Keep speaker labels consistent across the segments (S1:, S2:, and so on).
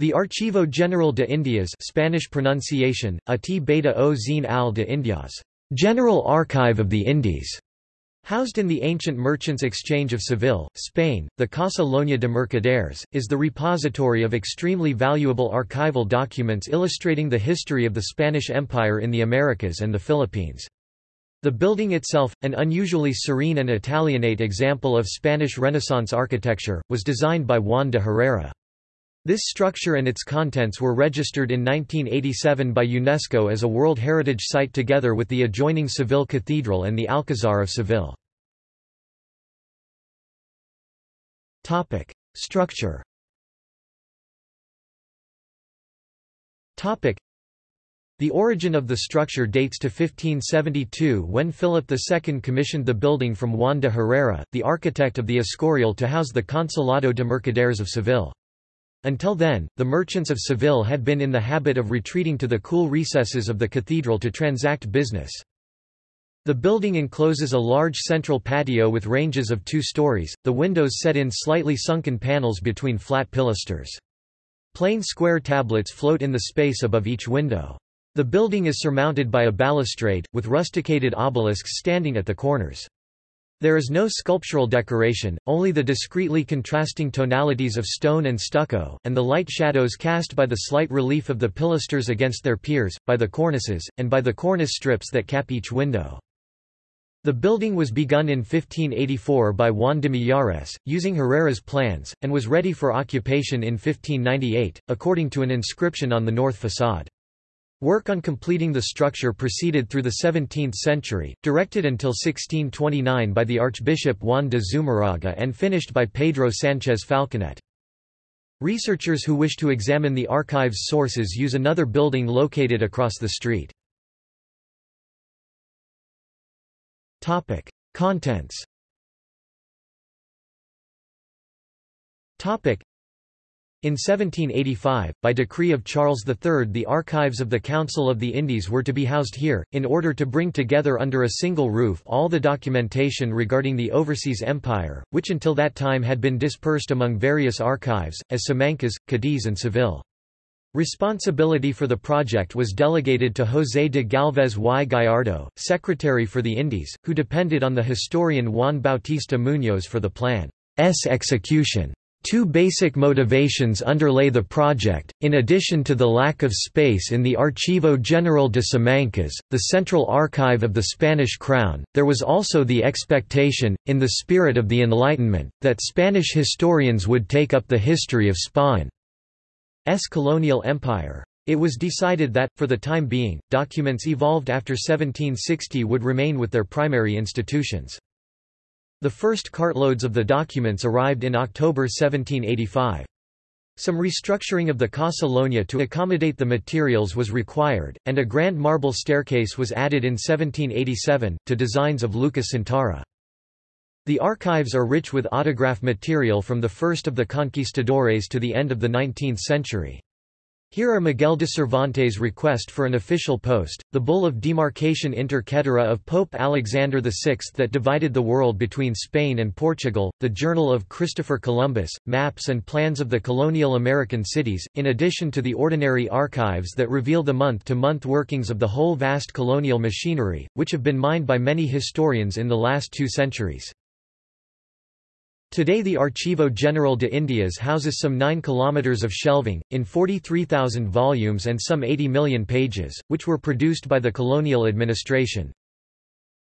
S1: The Archivo General de Indias Spanish pronunciation, Ati Beta o Zine al de Indias, General Archive of the Indies, housed in the ancient Merchants Exchange of Seville, Spain, the Casa Lonja de Mercaderes, is the repository of extremely valuable archival documents illustrating the history of the Spanish Empire in the Americas and the Philippines. The building itself, an unusually serene and Italianate example of Spanish Renaissance architecture, was designed by Juan de Herrera. This structure and its contents were registered in 1987 by UNESCO as a World Heritage Site together with the adjoining Seville Cathedral and the Alcazar of Seville. Structure the origin of the structure dates to 1572 when Philip II commissioned the building from Juan de Herrera, the architect of the Escorial to house the Consulado de Mercaderes of Seville. Until then, the merchants of Seville had been in the habit of retreating to the cool recesses of the cathedral to transact business. The building encloses a large central patio with ranges of two stories, the windows set in slightly sunken panels between flat pilasters. Plain square tablets float in the space above each window. The building is surmounted by a balustrade, with rusticated obelisks standing at the corners. There is no sculptural decoration, only the discreetly contrasting tonalities of stone and stucco, and the light shadows cast by the slight relief of the pilasters against their piers, by the cornices, and by the cornice strips that cap each window. The building was begun in 1584 by Juan de Minjares, using Herrera's plans, and was ready for occupation in 1598, according to an inscription on the north facade. Work on completing the structure proceeded through the 17th century, directed until 1629 by the Archbishop Juan de Zumarraga and finished by Pedro Sánchez Falconet. Researchers who wish to examine the archive's sources use another building located across the street. Contents in 1785, by decree of Charles III the archives of the Council of the Indies were to be housed here, in order to bring together under a single roof all the documentation regarding the overseas empire, which until that time had been dispersed among various archives, as Simancas, Cadiz and Seville. Responsibility for the project was delegated to José de Galvez y Gallardo, Secretary for the Indies, who depended on the historian Juan Bautista Muñoz for the plan's execution. Two basic motivations underlay the project, in addition to the lack of space in the Archivo General de Simancas, the central archive of the Spanish crown, there was also the expectation, in the spirit of the Enlightenment, that Spanish historians would take up the history of Spain's colonial empire. It was decided that, for the time being, documents evolved after 1760 would remain with their primary institutions. The first cartloads of the documents arrived in October 1785. Some restructuring of the Casa Lonja to accommodate the materials was required, and a grand marble staircase was added in 1787, to designs of Lucas Cintora. The archives are rich with autograph material from the first of the conquistadores to the end of the 19th century. Here are Miguel de Cervantes' request for an official post, the bull of demarcation inter caetera of Pope Alexander VI that divided the world between Spain and Portugal, the Journal of Christopher Columbus, maps and plans of the colonial American cities, in addition to the ordinary archives that reveal the month-to-month -month workings of the whole vast colonial machinery, which have been mined by many historians in the last two centuries. Today the Archivo General de Indias houses some 9 kilometers of shelving, in 43,000 volumes and some 80 million pages, which were produced by the colonial administration.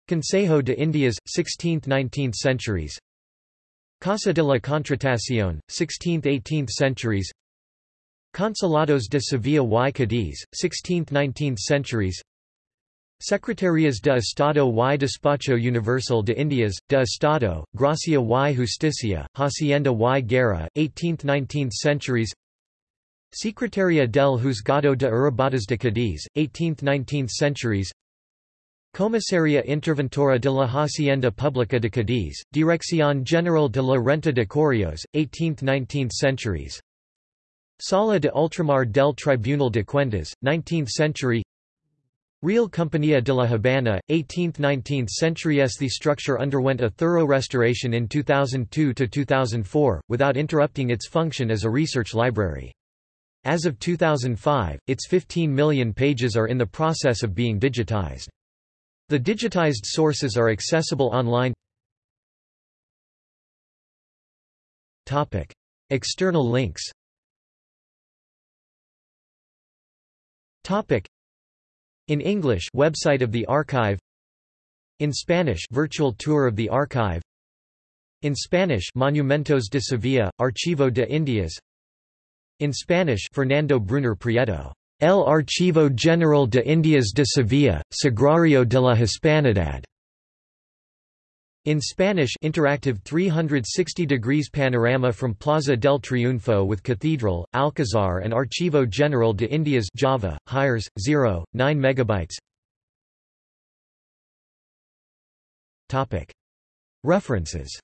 S1: Consejo de Indias, 16th–19th centuries. Casa de la Contratación, 16th–18th centuries. Consulados de Sevilla y Cádiz, 16th–19th centuries Secretarías de Estado y Despacho Universal de Indias, de Estado, Gracia y Justicia, Hacienda y Guerra, 18th–19th centuries. Secretaría del Juzgado de Arribadas de Cádiz, 18th–19th centuries. Comisaría Interventora de la Hacienda Pública de Cádiz, Dirección General de la Renta de Correos, 18th–19th centuries. Sala de Ultramar del Tribunal de Cuentas, 19th century Real Compañía de la Habana, 18th–19th centuries The structure underwent a thorough restoration in 2002–2004, without interrupting its function as a research library. As of 2005, its 15 million pages are in the process of being digitized. The digitized sources are accessible online External links In English website of the archive. In Spanish virtual tour of the archive. In Spanish Monumentos de Sevilla, Archivo de Indias. In Spanish Fernando Brunner Prieto El Archivo General de Indias de Sevilla, Sagrario de la Hispanidad in Spanish interactive 360 degrees panorama from Plaza del Triunfo with Cathedral, Alcazar and Archivo General de Indias Java, Hires, 0, 9 megabytes. References